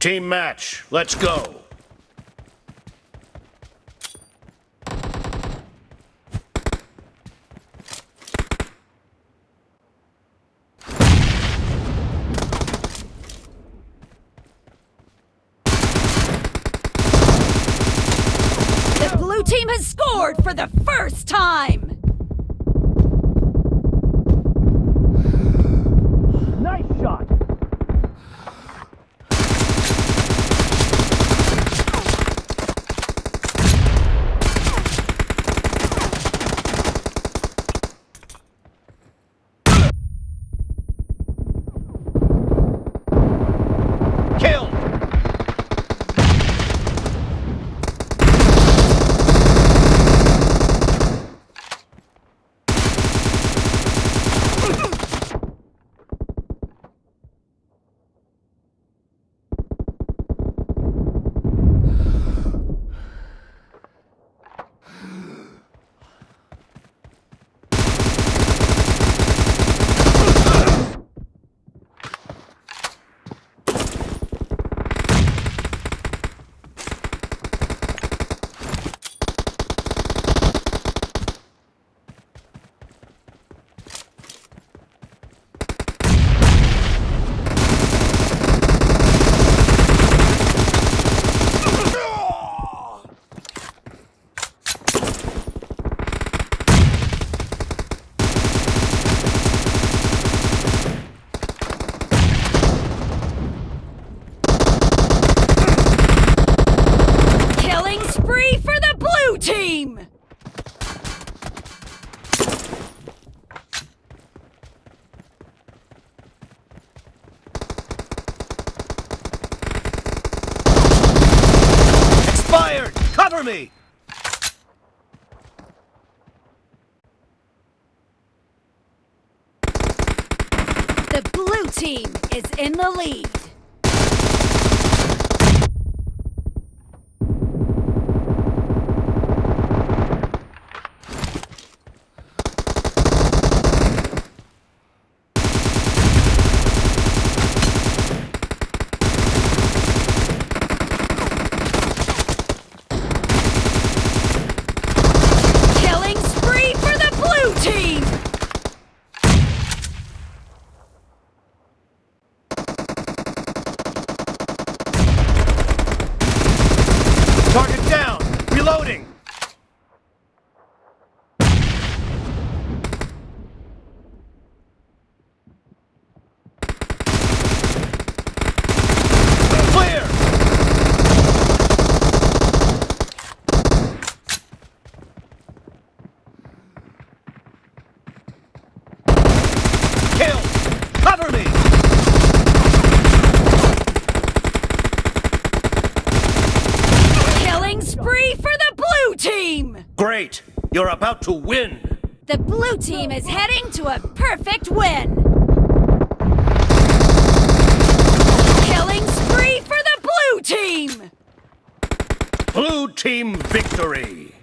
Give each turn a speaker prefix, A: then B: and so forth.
A: Team match, let's go.
B: The blue team has scored for the first time!
A: Me.
B: The blue team is in the lead. great. You're about to win. The blue team
A: is heading to a perfect win.
B: Killing spree for the blue team! Blue team victory!